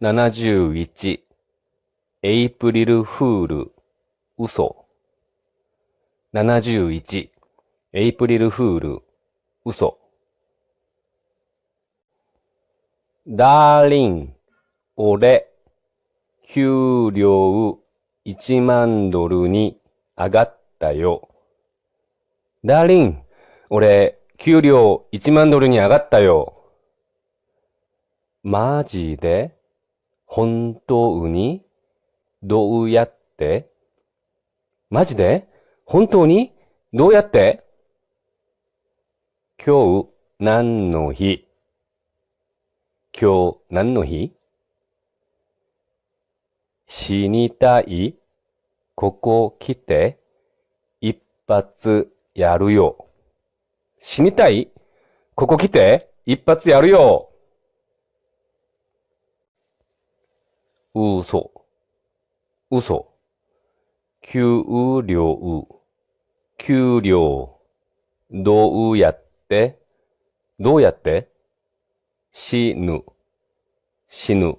71エイプリルフール嘘71エイプリルフール嘘ダーリン俺給料1万ドルに上がったよ。ダーリン俺給料1万ドルに上がったよ。マジで？本当に？どうやって？マジで？本当に？どうやって？今日何の日？今日何の日？死にたい？ここ来て？一発やるよ。死にたい？ここ来て一発やるよ。嘘、嘘、給料、給料、どうやって、どうやって、死ぬ、死ぬ。